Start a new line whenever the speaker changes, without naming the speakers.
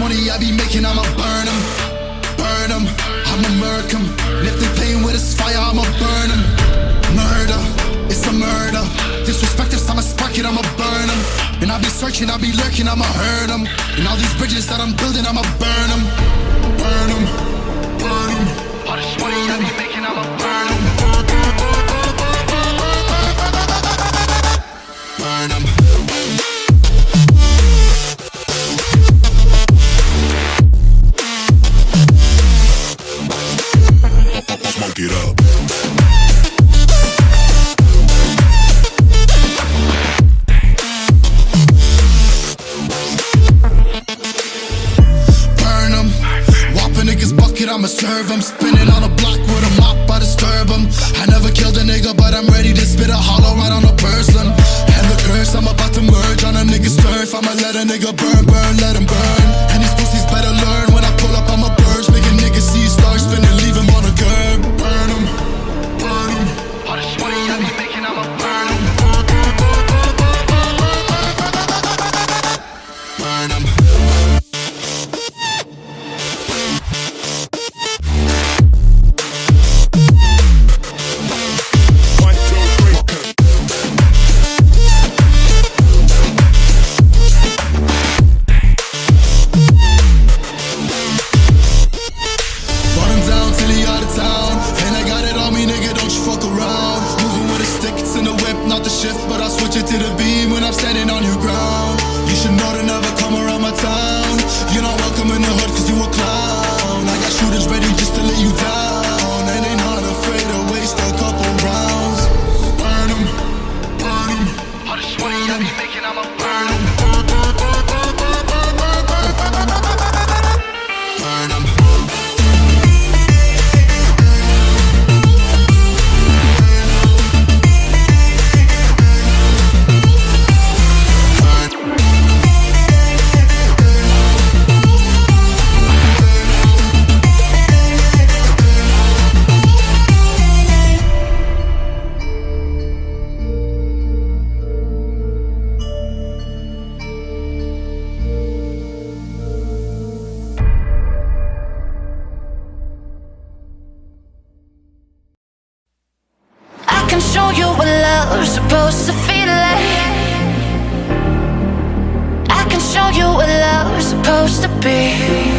money I be making, I'ma burn them, burn them. I'ma murk them. If they with this fire, I'ma burn them. Murder, it's a murder. Disrespect us, I'ma spark it, I'ma burn them. And I be searching, I be lurking, I'ma hurt them. And all these bridges that I'm building, I'ma burn them, burn them. It up. I'ma. Spinning on a block with a mop, I. I never killed a nigga, but I'm ready to spit a hollow right on a person. And the curse, I'm about to merge on a nigga's turf. I'ma let a nigga burn, To the beam when I'm standing on your ground. You should know to never come around my town. You're not
I can show you what love's supposed to feel like. I can show you what love's supposed to be.